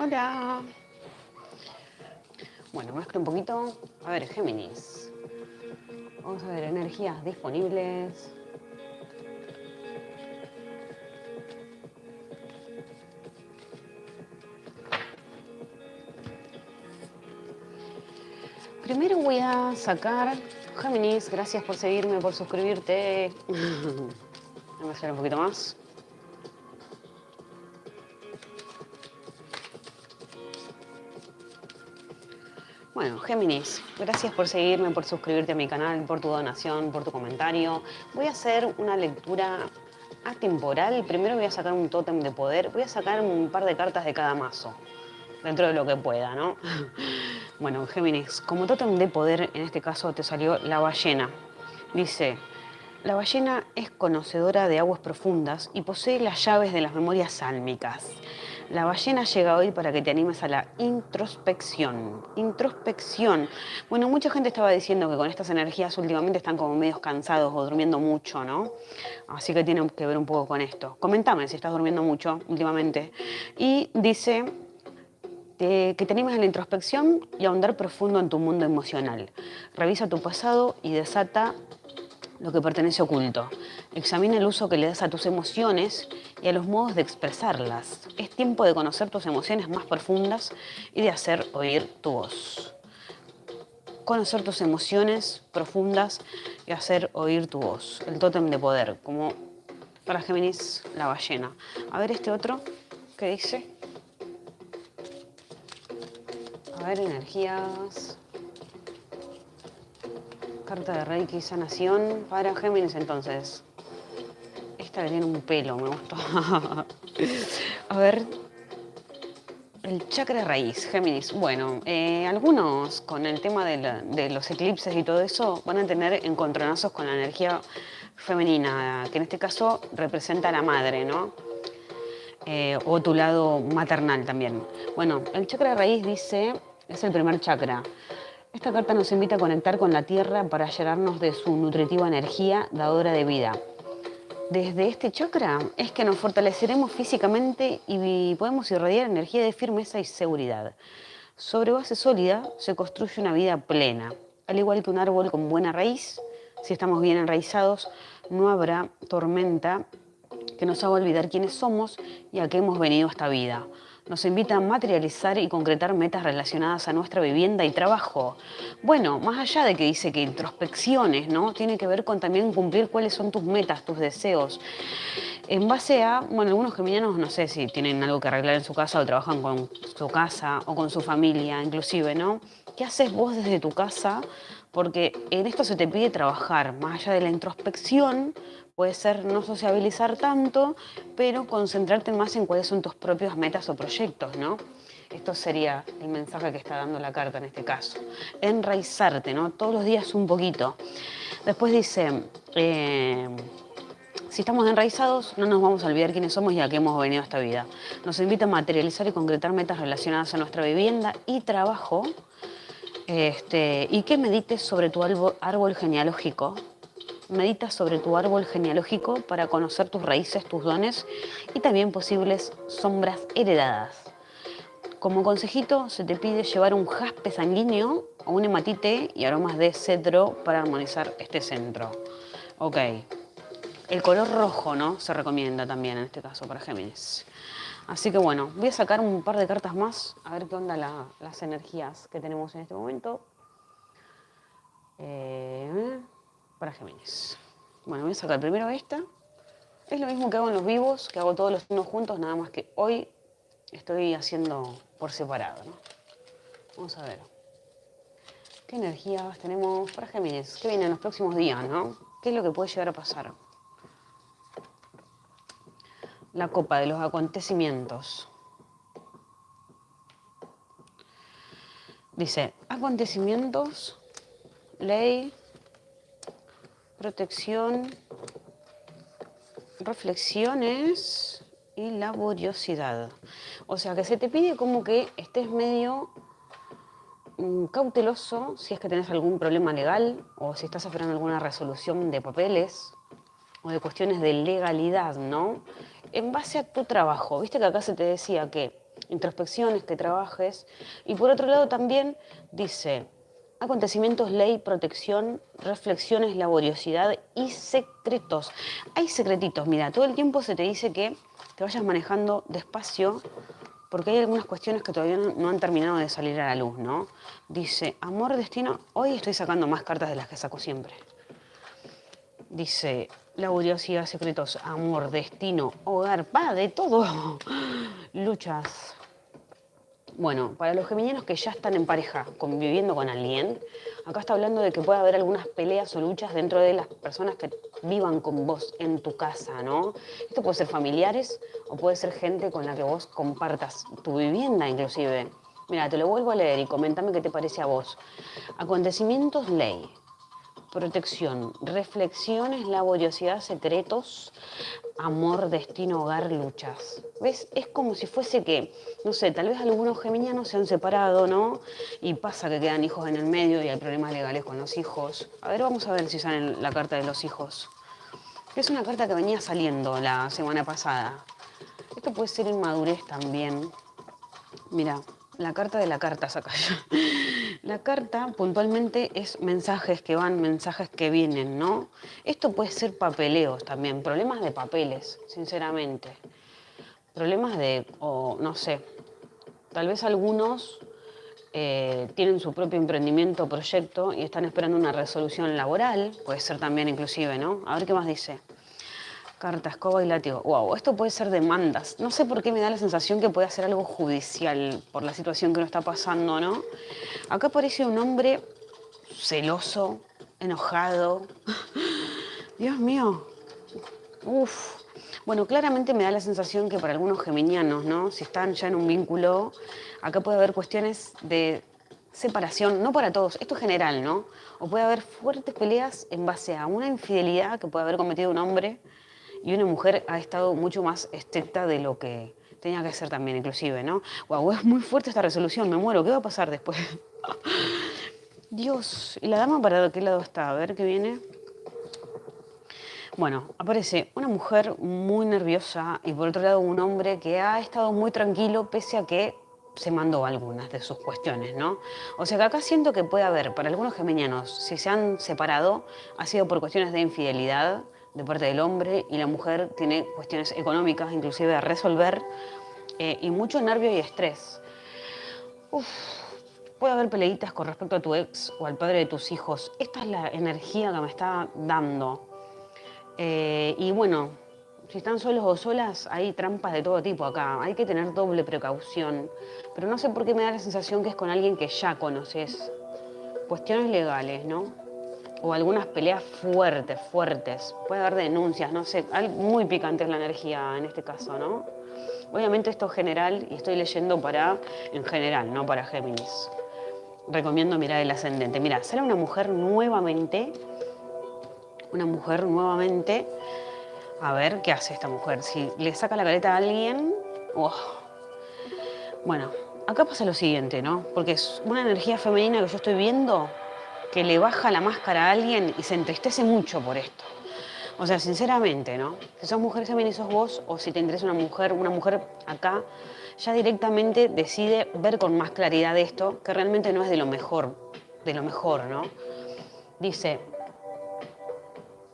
Hola. Bueno, mezclo un poquito. A ver, Géminis. Vamos a ver energías disponibles. Primero voy a sacar, Géminis, gracias por seguirme, por suscribirte. Vamos a hacer un poquito más. Géminis, gracias por seguirme, por suscribirte a mi canal, por tu donación, por tu comentario. Voy a hacer una lectura atemporal. Primero voy a sacar un tótem de poder. Voy a sacar un par de cartas de cada mazo, dentro de lo que pueda, ¿no? Bueno, Géminis, como tótem de poder, en este caso te salió la ballena. Dice, la ballena es conocedora de aguas profundas y posee las llaves de las memorias sálmicas. La ballena llega hoy para que te animes a la introspección. Introspección. Bueno, mucha gente estaba diciendo que con estas energías últimamente están como medios cansados o durmiendo mucho, ¿no? Así que tienen que ver un poco con esto. Comentame si estás durmiendo mucho últimamente. Y dice que te animes a la introspección y a ahondar profundo en tu mundo emocional. Revisa tu pasado y desata lo que pertenece oculto. Examina el uso que le das a tus emociones y a los modos de expresarlas. Es tiempo de conocer tus emociones más profundas y de hacer oír tu voz. Conocer tus emociones profundas y hacer oír tu voz. El tótem de poder, como para Géminis, la ballena. A ver este otro, ¿qué dice? A ver, energías carta de Reiki sanación para Géminis entonces. Esta le tiene un pelo, me gustó. A ver, el chakra raíz, Géminis. Bueno, eh, algunos con el tema de, los eclipses y todo eso van a tener encontronazos con la energía femenina, que en este caso representa a la madre, ¿no? Eh, o tu lado maternal también. Bueno, el chakra raíz dice, es el primer chakra. Esta carta nos invita a conectar con la Tierra para llenarnos de su nutritiva energía dadora de vida. Desde este chakra es que nos fortaleceremos físicamente y podemos irradiar energía de firmeza y seguridad. Sobre base sólida se construye una vida plena. Al igual que un árbol con buena raíz, si estamos bien enraizados, no habrá tormenta que nos haga olvidar quiénes somos y a qué hemos venido esta vida nos invita a materializar y concretar metas relacionadas a nuestra vivienda y trabajo. Bueno, más allá de que dice que introspecciones, ¿no? Tiene que ver con también cumplir cuáles son tus metas, tus deseos. En base a, bueno, algunos geminianos no sé si tienen algo que arreglar en su casa o trabajan con su casa o con su familia inclusive, ¿no? ¿Qué haces vos desde tu casa? Porque en esto se te pide trabajar, más allá de la introspección, Puede ser no sociabilizar tanto, pero concentrarte más en cuáles son tus propias metas o proyectos, ¿no? Esto sería el mensaje que está dando la carta en este caso. Enraizarte, ¿no? Todos los días un poquito. Después dice, eh, si estamos enraizados, no nos vamos a olvidar quiénes somos y a qué hemos venido a esta vida. Nos invita a materializar y concretar metas relacionadas a nuestra vivienda y trabajo. Este, y que medites sobre tu árbol genealógico, Medita sobre tu árbol genealógico para conocer tus raíces, tus dones y también posibles sombras heredadas. Como consejito, se te pide llevar un jaspe sanguíneo o un hematite y aromas de cedro para armonizar este centro. Ok. El color rojo, ¿no? Se recomienda también en este caso para Géminis. Así que bueno, voy a sacar un par de cartas más, a ver qué onda las energías que tenemos en este momento. Eh, para Géminis. Bueno, voy a sacar primero esta. Es lo mismo que hago en los vivos, que hago todos los signos juntos, nada más que hoy estoy haciendo por separado. Vamos a ver. ¿Qué energías tenemos para Géminis? ¿Qué viene en los próximos días, no? ¿Qué es lo que puede llegar a pasar? La copa de los acontecimientos. Dice, acontecimientos, ley, protección, reflexiones y laboriosidad. O sea que se te pide como que estés medio mm, cauteloso si es que tenés algún problema legal o si estás esperando alguna resolución de papeles o de cuestiones de legalidad, ¿no? En base a tu trabajo, viste que acá se te decía que introspecciones, que trabajes. Y por otro lado también dice, acontecimientos, ley, protección, reflexiones, laboriosidad y secretos. Hay secretitos, mira, todo el tiempo se te dice que te vayas manejando despacio porque hay algunas cuestiones que todavía no, han terminado de salir a la luz, ¿no? Dice, amor, destino, hoy estoy sacando más cartas de las que saco siempre. Dice, laboriosidad, secretos, amor, destino, hogar, va, de todo. Luchas, bueno, para los geminianos que ya están en pareja, conviviendo con alguien, acá está hablando de que puede haber algunas peleas o luchas dentro de las personas que vivan con vos en tu casa, ¿no? Esto puede ser familiares o puede ser gente con la que vos compartas tu vivienda inclusive. Mira, te lo vuelvo a leer y comentame qué te parece a vos. Acontecimientos ley protección, reflexiones, laboriosidad, secretos, amor, destino, hogar, luchas. ¿Ves? Es como si fuese que, no sé, tal vez algunos geminianos se han separado, ¿no? Y pasa que quedan hijos en el medio y hay problemas legales con los hijos. A ver, vamos a ver si sale la carta de los hijos. Es una carta que venía saliendo la semana pasada. Esto puede ser inmadurez también. Mira, la carta de la carta saca yo. La carta puntualmente es mensajes que van, mensajes que vienen, ¿no? Esto puede ser papeleos también, problemas de papeles, sinceramente. Problemas de, o no sé, tal vez algunos eh, tienen su propio emprendimiento o proyecto y están esperando una resolución laboral, puede ser también inclusive, ¿no? A ver qué más dice. Carta, escoba y látigo. Wow, esto puede ser demandas. No sé por qué me da la sensación que puede ser algo judicial por la situación que nos está pasando, ¿no? Acá aparece un hombre celoso, enojado. Dios mío. Uf. Bueno, claramente me da la sensación que para algunos geminianos, ¿no? Si están ya en un vínculo, acá puede haber cuestiones de separación, no para todos, esto es general, ¿no? O puede haber fuertes peleas en base a una infidelidad que puede haber cometido un hombre y una mujer ha estado mucho más estricta de lo que tenía que ser también, inclusive, ¿no? Wow, es muy fuerte esta resolución, me muero, ¿qué va a pasar después? Dios, ¿y la dama para qué lado está? A ver qué viene. Bueno, aparece una mujer muy nerviosa y por otro lado un hombre que ha estado muy tranquilo pese a que se mandó algunas de sus cuestiones, ¿no? O sea que acá siento que puede haber, para algunos geminianos, si se han separado, ha sido por cuestiones de infidelidad, de parte del hombre y la mujer tiene cuestiones económicas inclusive a resolver eh, y mucho nervio y estrés. puede haber peleitas con respecto a tu ex o al padre de tus hijos. Esta es la energía que me está dando. Eh, y bueno, si están solos o solas, hay trampas de todo tipo acá. Hay que tener doble precaución. Pero no sé por qué me da la sensación que es con alguien que ya conoces. Cuestiones legales, ¿no? O algunas peleas fuertes, fuertes. Puede haber denuncias, no sé, muy picante es la energía en este caso, ¿no? Obviamente esto es general y estoy leyendo para, en general, no para Géminis. Recomiendo mirar el ascendente. Mira, sale una mujer nuevamente, una mujer nuevamente, a ver qué hace esta mujer. Si le saca la careta a alguien, oh. bueno, acá pasa lo siguiente, ¿no? Porque es una energía femenina que yo estoy viendo que le baja la máscara a alguien y se entristece mucho por esto. O sea, sinceramente, ¿no? Si sos mujer también sos vos, o si te interesa una mujer, una mujer acá, ya directamente decide ver con más claridad esto, que realmente no es de lo mejor, de lo mejor, ¿no? Dice,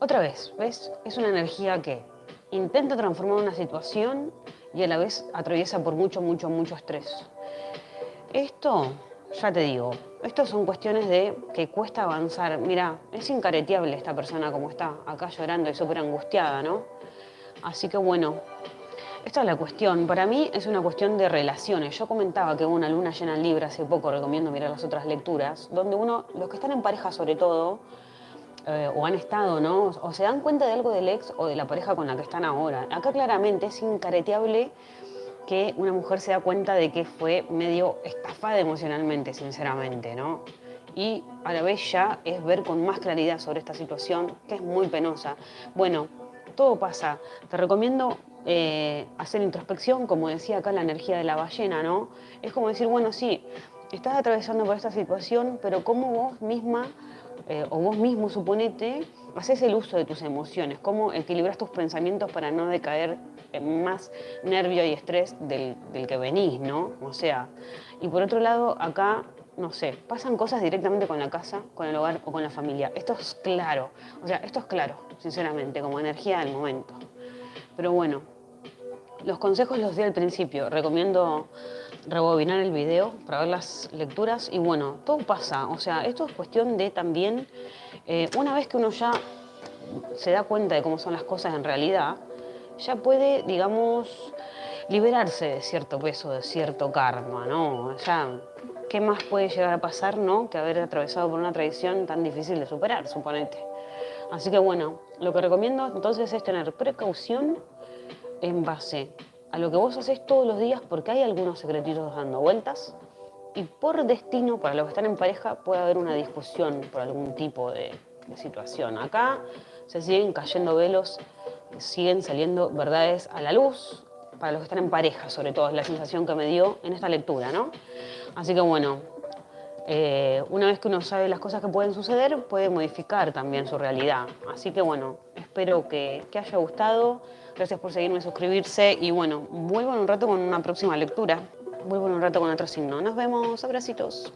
otra vez, ¿ves? Es una energía que intenta transformar una situación y a la vez atraviesa por mucho, mucho, mucho estrés. Esto ya te digo, estas son cuestiones de que cuesta avanzar. Mira, es incareteable esta persona como está, acá llorando y súper angustiada, ¿no? Así que bueno, esta es la cuestión. Para mí es una cuestión de relaciones. Yo comentaba que una luna llena en Libra hace poco, recomiendo mirar las otras lecturas, donde uno, los que están en pareja sobre todo, eh, o han estado, ¿no? O se dan cuenta de algo del ex o de la pareja con la que están ahora. Acá claramente es incareteable que una mujer se da cuenta de que fue medio estafada emocionalmente, sinceramente, ¿no? Y a la vez ya es ver con más claridad sobre esta situación, que es muy penosa. Bueno, todo pasa. Te recomiendo eh, hacer introspección, como decía acá la energía de la ballena, ¿no? Es como decir, bueno, sí, estás atravesando por esta situación, pero cómo vos misma eh, o vos mismo, suponete, haces el uso de tus emociones, cómo equilibras tus pensamientos para no decaer eh, más nervio y estrés del, del que venís, ¿no? O sea, y por otro lado, acá no sé, pasan cosas directamente con la casa, con el hogar o con la familia. Esto es claro, o sea, esto es claro, sinceramente, como energía del momento. Pero bueno, los consejos los di al principio. Recomiendo rebobinar el video para ver las lecturas y bueno, todo pasa. O sea, esto es cuestión de también, eh, una vez que uno ya se da cuenta de cómo son las cosas en realidad, ya puede, digamos, liberarse de cierto peso, de cierto karma, ¿no? Ya ¿qué más puede llegar a pasar, no? Que haber atravesado por una tradición tan difícil de superar, suponete. Así que bueno, lo que recomiendo entonces es tener precaución en base a lo que vos haces todos los días porque hay algunos secretitos dando vueltas y por destino, para los que están en pareja, puede haber una discusión por algún tipo de, situación. Acá se siguen cayendo velos, siguen saliendo verdades a la luz, para los que están en pareja, sobre todo, es la sensación que me dio en esta lectura, ¿no? Así que bueno, eh, una vez que uno sabe las cosas que pueden suceder, puede modificar también su realidad. Así que bueno, espero que haya gustado. Gracias por seguirme, suscribirse y bueno, vuelvo en un rato con una próxima lectura. Vuelvo en un rato con otro signo. Nos vemos, abracitos.